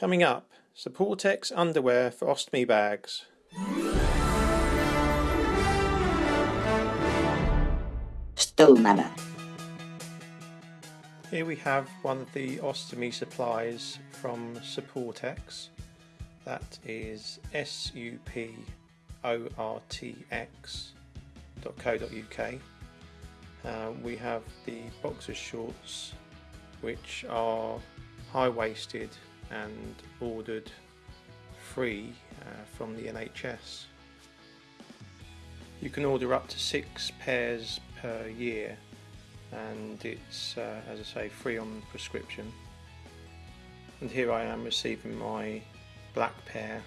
Coming up, Suportx underwear for ostomy bags. Stoolmama. Here we have one of the ostomy supplies from Suportx. That is suportx.co.uk. Uh, we have the boxer shorts which are high-waisted and ordered free uh, from the NHS. You can order up to six pairs per year and it's uh, as I say free on prescription. And here I am receiving my black pair.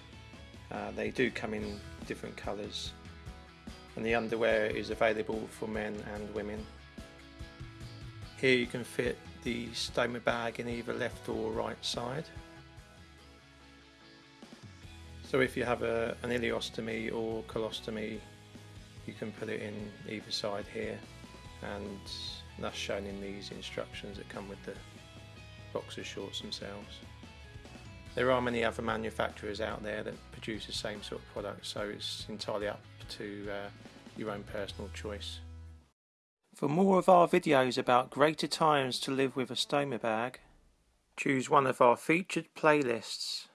Uh, they do come in different colours and the underwear is available for men and women. Here you can fit the stoma bag in either left or right side so if you have a, an ileostomy or colostomy, you can put it in either side here and that's shown in these instructions that come with the boxer shorts themselves. There are many other manufacturers out there that produce the same sort of product so it's entirely up to uh, your own personal choice. For more of our videos about greater times to live with a stoma bag, choose one of our featured playlists.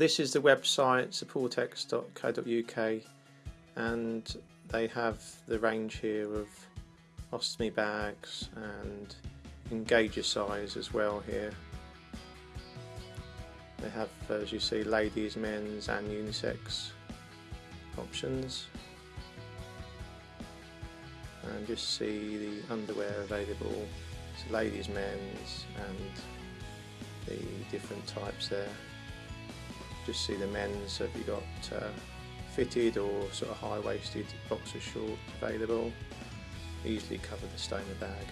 This is the website suportx.co.uk and they have the range here of ostomy bags and engager size as well here. They have, as you see, ladies, men's and unisex options. And just see the underwear available. It's ladies, men's and the different types there just see the men's. Have you got uh, fitted or sort of high-waisted boxer short available? Easily cover the stoma bag.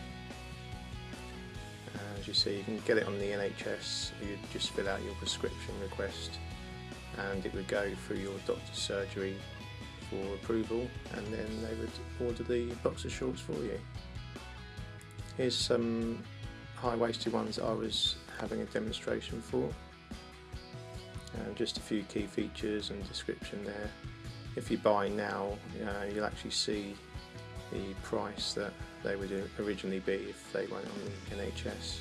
As you see you can get it on the NHS you just fill out your prescription request and it would go through your doctor's surgery for approval and then they would order the boxer shorts for you. Here's some high-waisted ones I was having a demonstration for uh, just a few key features and description there. If you buy now, uh, you'll actually see the price that they would originally be if they went on the NHS.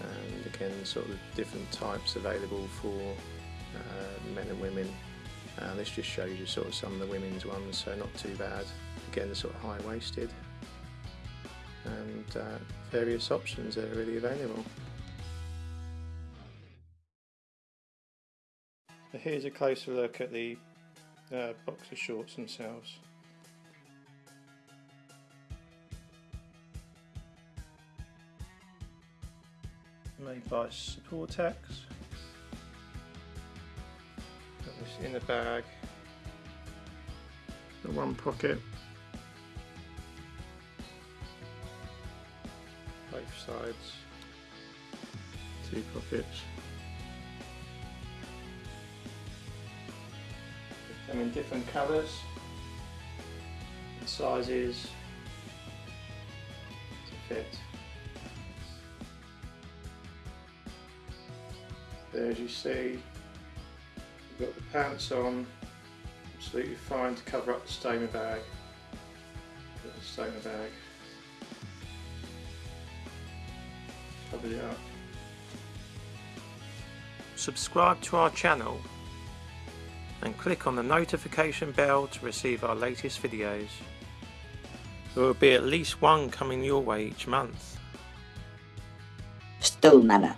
And again, sort of different types available for uh, men and women. Uh, this just shows you sort of some of the women's ones, so not too bad. Again, the sort of high-waisted. And uh, various options that are really available. Here's a closer look at the uh, boxer shorts themselves. Made by Suportx. Got this in the bag. The one pocket. Both sides. Two pockets. Them in different colours and sizes to fit. There as you see, you've got the pants on, absolutely fine to cover up the stoma bag. The stoma bag. Cover it up. Subscribe to our channel and click on the notification bell to receive our latest videos. There will be at least one coming your way each month. Still Stoolmama.